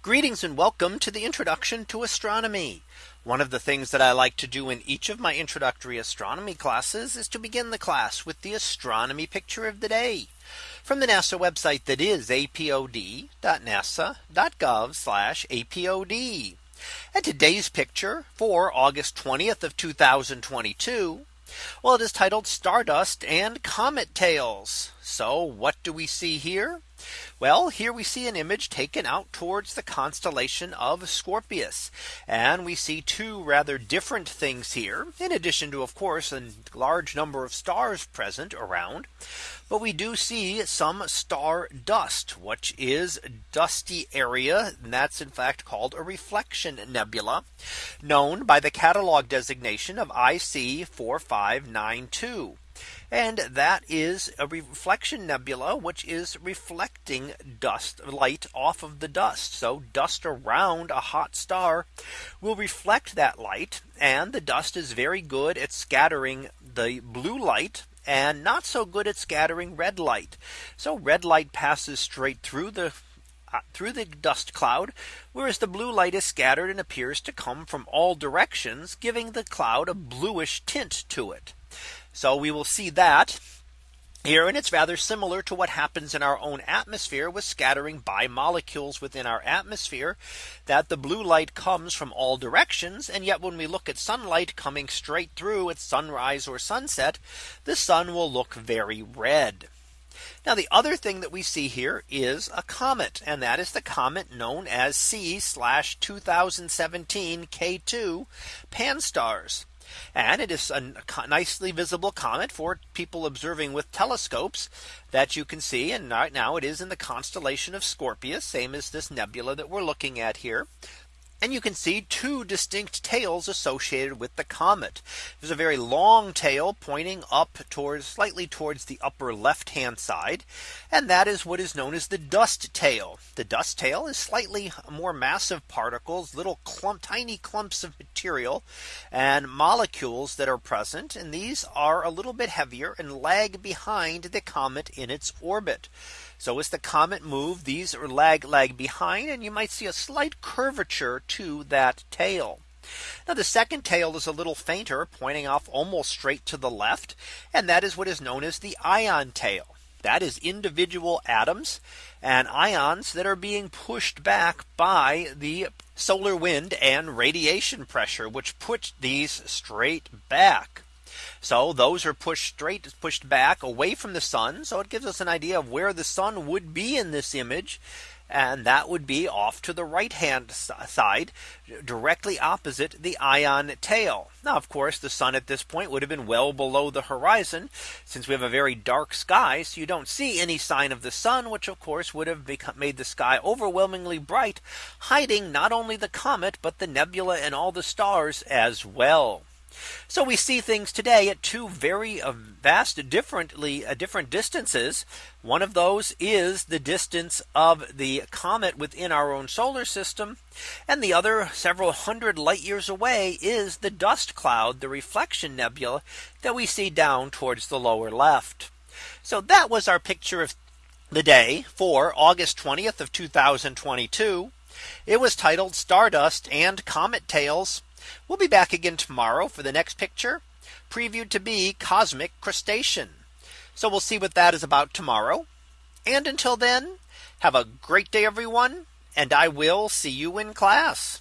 Greetings and welcome to the introduction to astronomy. One of the things that I like to do in each of my introductory astronomy classes is to begin the class with the astronomy picture of the day from the NASA website that is apod.nasa.gov apod. And today's picture for August 20th of 2022. Well, it is titled Stardust and Comet Tails. So what do we see here? Well, here we see an image taken out towards the constellation of Scorpius. And we see two rather different things here, in addition to, of course, a large number of stars present around. But we do see some star dust, which is dusty area. And that's in fact called a reflection nebula, known by the catalog designation of IC 4592. And that is a reflection nebula, which is reflecting dust light off of the dust. So dust around a hot star will reflect that light. And the dust is very good at scattering the blue light and not so good at scattering red light. So red light passes straight through the uh, through the dust cloud, whereas the blue light is scattered and appears to come from all directions, giving the cloud a bluish tint to it. So we will see that here and it's rather similar to what happens in our own atmosphere with scattering by molecules within our atmosphere that the blue light comes from all directions and yet when we look at sunlight coming straight through at sunrise or sunset the sun will look very red. Now the other thing that we see here is a comet and that is the comet known as C slash 2017 K2 Pan-STARRS. And it is a nicely visible comet for people observing with telescopes that you can see. And right now it is in the constellation of Scorpius, same as this nebula that we're looking at here. And you can see two distinct tails associated with the comet. There's a very long tail pointing up towards slightly towards the upper left hand side. And that is what is known as the dust tail. The dust tail is slightly more massive particles, little clump, tiny clumps of material and molecules that are present. And these are a little bit heavier and lag behind the comet in its orbit. So as the comet move, these are lag lag behind and you might see a slight curvature to that tail. Now the second tail is a little fainter pointing off almost straight to the left. And that is what is known as the ion tail. That is individual atoms and ions that are being pushed back by the solar wind and radiation pressure, which put these straight back. So those are pushed straight pushed back away from the sun. So it gives us an idea of where the sun would be in this image. And that would be off to the right hand side directly opposite the ion tail. Now, of course, the sun at this point would have been well below the horizon since we have a very dark sky. So you don't see any sign of the sun, which of course would have become, made the sky overwhelmingly bright, hiding not only the comet, but the nebula and all the stars as well. So we see things today at two very uh, vast differently uh, different distances. One of those is the distance of the comet within our own solar system. And the other several hundred light years away is the dust cloud, the reflection nebula that we see down towards the lower left. So that was our picture of the day for August 20th of 2022. It was titled Stardust and Comet Tails We'll be back again tomorrow for the next picture previewed to be cosmic crustacean. So we'll see what that is about tomorrow. And until then, have a great day, everyone. And I will see you in class.